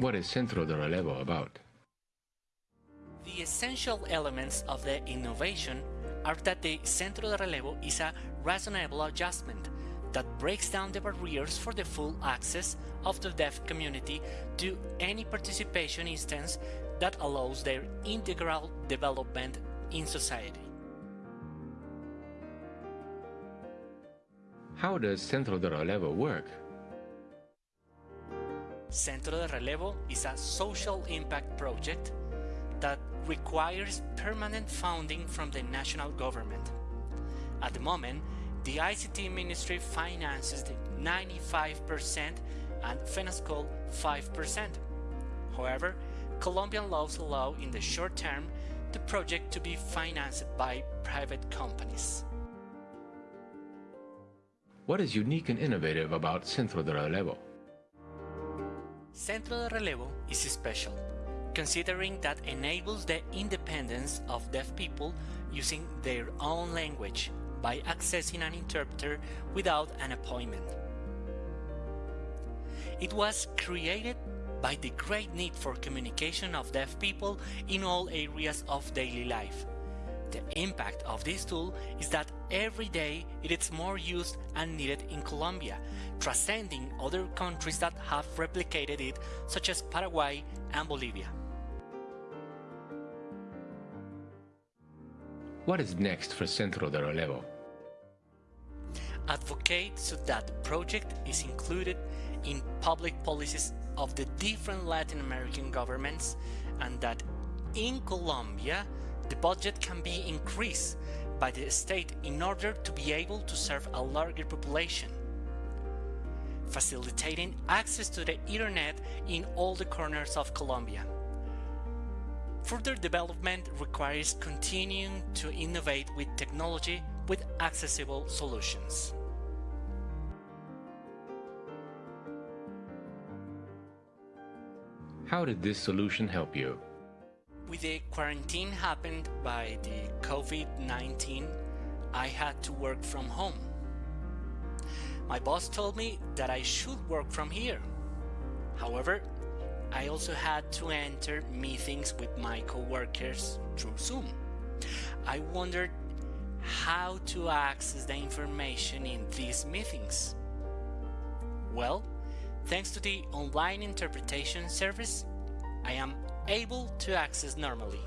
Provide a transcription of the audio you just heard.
What is Centro de Relevo about? The essential elements of the innovation are that the Centro de Relevo is a reasonable adjustment that breaks down the barriers for the full access of the deaf community to any participation instance that allows their integral development in society. How does Centro de Relevo work? Centro de Relevo is a social impact project that requires permanent funding from the national government. At the moment, the ICT Ministry finances 95% and FENASCOL 5%. However, Colombian laws allow in the short term the project to be financed by private companies. What is unique and innovative about Centro de Relevo? Centro de Relevo is special, considering that enables the independence of deaf people using their own language by accessing an interpreter without an appointment. It was created by the great need for communication of deaf people in all areas of daily life. The impact of this tool is that every day it is more used and needed in Colombia, transcending other countries that have replicated it, such as Paraguay and Bolivia. What is next for Centro de Relevo? Advocate so that the project is included in public policies of the different Latin American governments and that in Colombia the budget can be increased by the state in order to be able to serve a larger population. Facilitating access to the internet in all the corners of Colombia. Further development requires continuing to innovate with technology with accessible solutions. How did this solution help you? With the quarantine happened by the COVID-19, I had to work from home. My boss told me that I should work from here. However, I also had to enter meetings with my coworkers through Zoom. I wondered how to access the information in these meetings. Well, thanks to the online interpretation service, I am able to access normally.